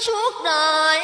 suốt đời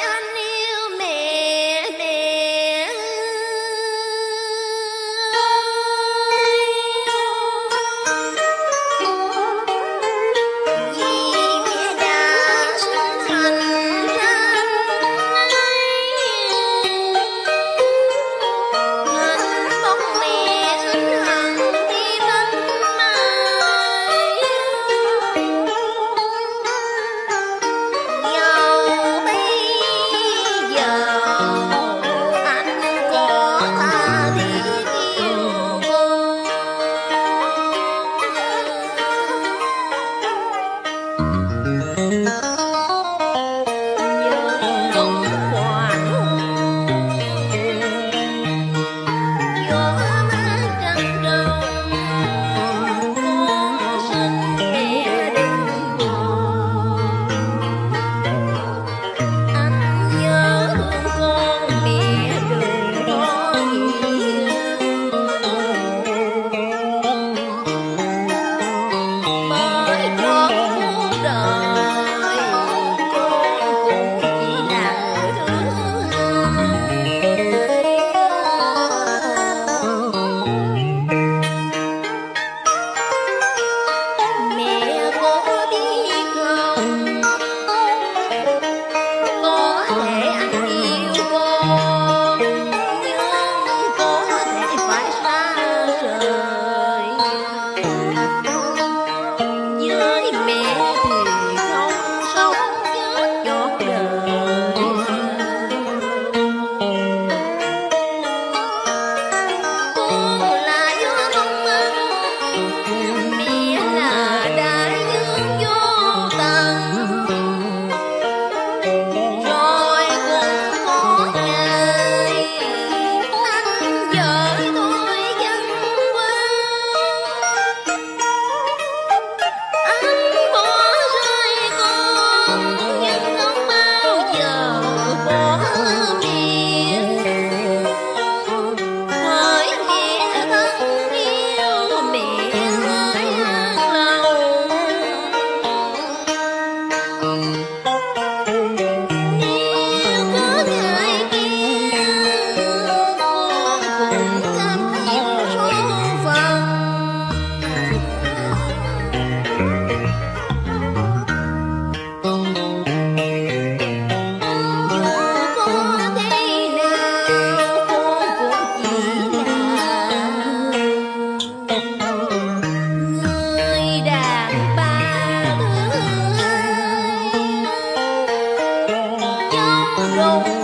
don't